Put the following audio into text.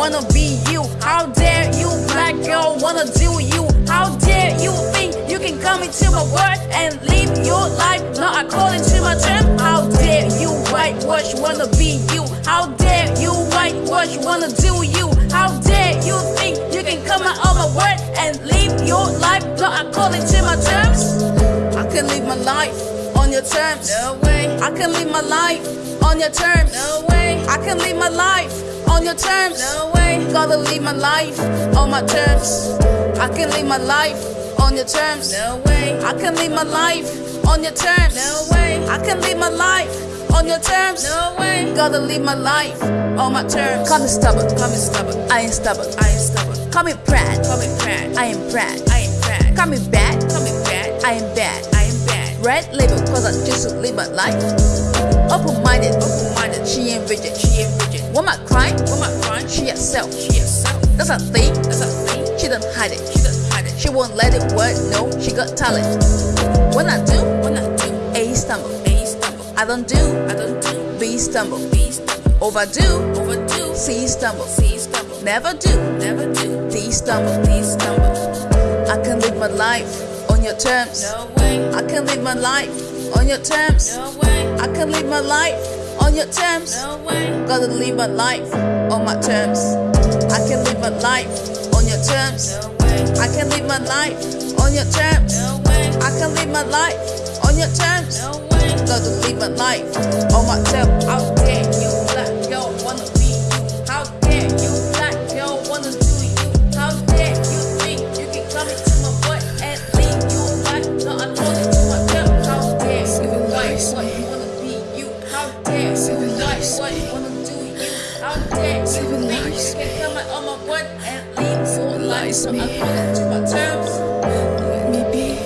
wanna be you? How dare you, black girl, wanna do you? How dare you think you can come into my world and live your life not according to my term? How dare you whitewash, wanna be you? How dare you whitewash, wanna do you? How dare you think you can come out of my world and live your life not according to my terms? I can live my life on your terms. No way, I can live my life on your terms. no way, I can live my life on your terms. no way, Gotta live my life on my terms. I can live my life on your terms. no way, I can live my life on your terms. no way, I can live my life on your terms. no way. Gotta live my life on my terms. Call me stubborn, call me stubborn, I ain't stubborn. I ain't stubborn. Call me proud. Call me proud, I am proud. I ain't proud. Call me bad. Call me bad, I am bad. I am bad. Red label cause I just live my life. Open minded, Open minded, she ain't rigid. she ain't rigid. What my crime? What my crime? She herself. She herself. That's a thing. That's a thing. She don't hide it. She doesn't hide it. She won't let it work. No, she got talent. When I do, When I do, A stumble. A stumble. I don't do, I don't do, B stumble. B stumble. Overdo, Overdo, C stumble. C stumble. Never do, Never do, D stumble. D stumble. I can live my life on your terms. No way, I can live my life on your terms. no way, I can live my life on your terms. Gotta live my life on my terms. I can live my life on your terms. I can live my life on your terms. I can live my life on your terms. Gotta live my life on my terms. Not according to my terms? Let me be